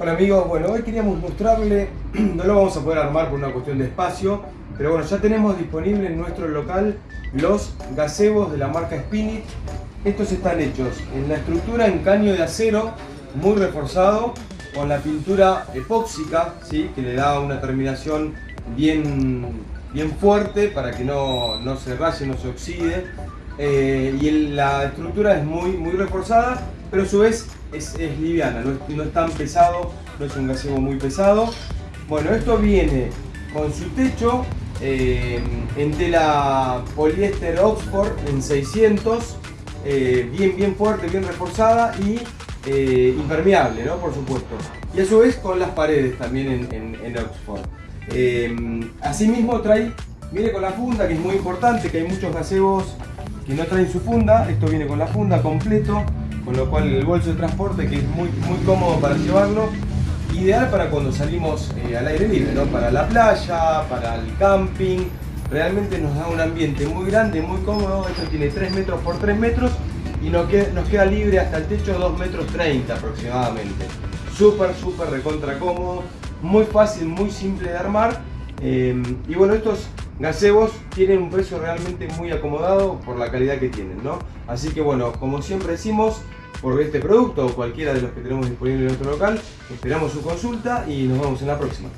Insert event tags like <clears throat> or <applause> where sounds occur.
Hola amigos, bueno hoy queríamos mostrarle, <clears throat> no lo vamos a poder armar por una cuestión de espacio, pero bueno ya tenemos disponible en nuestro local los gazebos de la marca Spinit. Estos están hechos en la estructura en caño de acero, muy reforzado, con la pintura epóxica, ¿sí? que le da una terminación bien, bien fuerte para que no, no se raye, no se oxide. Eh, y la estructura es muy, muy reforzada, pero a su vez es, liviana, no es, tan pesado, no es un gazebo muy pesado. Bueno, esto viene con su techo eh, en tela poliéster Oxford en 600, eh, bien, bien fuerte, bien reforzada y impermeable, ¿no? Por supuesto. Y a su vez con las paredes también en, Oxford. Asimismo trae, viene con la funda, que es muy importante, que hay muchos gazebos que no traen su funda, esto viene con la funda completo, con lo cual el bolso de transporte que es muy, muy cómodo para llevarlo, ideal para cuando salimos eh, al aire libre, ¿no? para la playa, para el camping, realmente nos da un ambiente muy grande, muy cómodo, esto tiene 3 metros por 3 metros y nos queda, nos queda libre hasta el techo 2 metros 30 aproximadamente. Súper, súper recontra cómodo, muy fácil, muy simple de armar eh, y bueno, estos gazebos tienen un precio realmente muy acomodado por la calidad que tienen, ¿no? Así que bueno, como siempre decimos, por este producto o cualquiera de los que tenemos disponible en nuestro local, esperamos su consulta y nos vemos en la próxima.